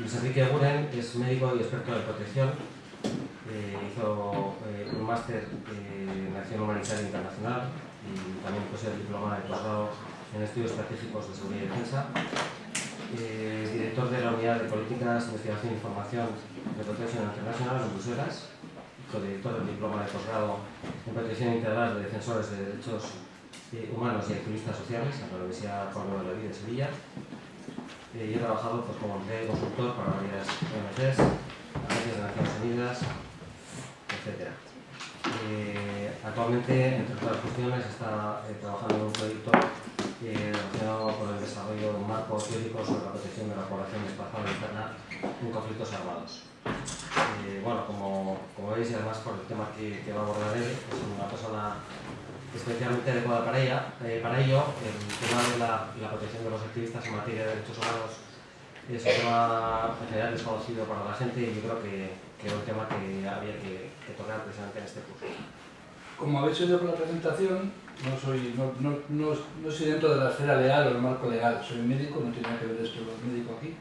Luis Enrique Guren es médico y experto en protección. Eh, hizo eh, un máster en Acción Humanitaria Internacional y también posee el diploma de posgrado en Estudios Estratégicos de Seguridad y Defensa. Eh, es director de la Unidad de Políticas, Investigación e Información de Protección Internacional en Bruselas. Co-director del diploma de posgrado en Protección Integral de Defensores de Derechos Humanos y Activistas Sociales en la Universidad Pablo de la Vida de Sevilla eh, yo he trabajado pues, como consultor para varias ONGs, agencias de Naciones Unidas, etc. Eh, actualmente, entre otras cuestiones, está eh, trabajando en un proyecto relacionado con el desarrollo de un marco teórico sobre la protección de la población desplazada interna en conflictos armados. Bueno, como, como veis, y además por el tema que, que va a abordar él, es una persona especialmente adecuada para, ella, eh, para ello. El tema de la, protección de los activistas en materia de derechos humanos es un tema en general desconocido para la gente y yo creo que, que es un tema que había que, tocar precisamente en este curso. Como habéis oído por la presentación, no soy, no, no, no, no soy dentro de la esfera legal o el marco legal, soy médico, no tiene nada que ver esto con médico aquí.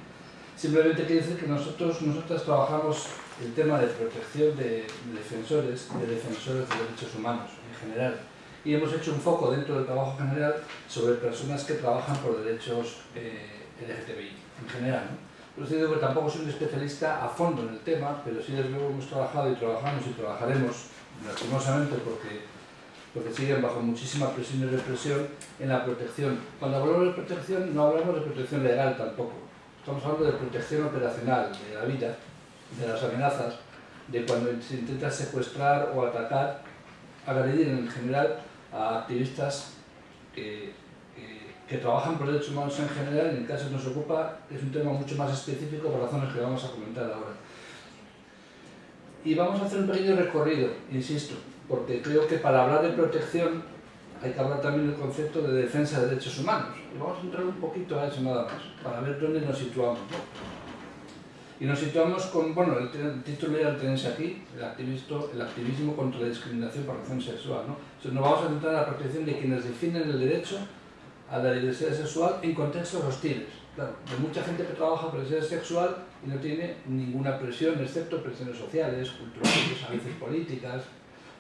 Simplemente quiero decir que nosotros, nosotros trabajamos el tema de protección de defensores, de defensores de derechos humanos en general y hemos hecho un foco dentro del trabajo general sobre personas que trabajan por derechos eh, LGTBI en general. ¿no? Por eso digo que tampoco soy un especialista a fondo en el tema, pero sí desde luego hemos trabajado y trabajamos y trabajaremos, lastimosamente porque, porque siguen bajo muchísima presión y represión, en la protección. Cuando hablamos de protección no hablamos de protección legal tampoco, estamos hablando de protección operacional, de la vida, de las amenazas, de cuando se intenta secuestrar o atacar, agredir en general a activistas que, trabajan por derechos humanos en general, en el caso que nos ocupa es un tema mucho más específico por razones que vamos a comentar ahora. Y vamos a hacer un pequeño recorrido, insisto, porque creo que para hablar de protección hay que hablar también del concepto de defensa de derechos humanos. Y vamos a entrar un poquito a eso nada más, para ver dónde nos situamos. Y nos situamos con, bueno, el, título ya lo tenéis aquí, el, activismo, el activismo contra la discriminación por razón sexual. ¿no? Nos vamos a centrar en la protección de quienes definen el derecho a la diversidad sexual en contextos hostiles. Claro, hay mucha gente que trabaja diversidad sexual y no tiene ninguna presión, excepto presiones sociales, culturales, a veces políticas,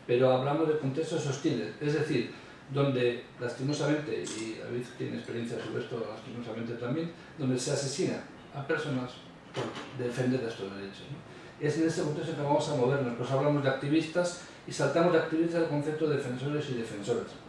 pero hablamos de contextos hostiles, es decir, donde lastimosamente, y David tiene experiencia sobre esto lastimosamente también, donde se asesina a personas defender estos derechos. ¿no? Es en ese contexto que vamos a movernos, pues hablamos de activistas y saltamos de activistas al concepto de defensores y defensoras.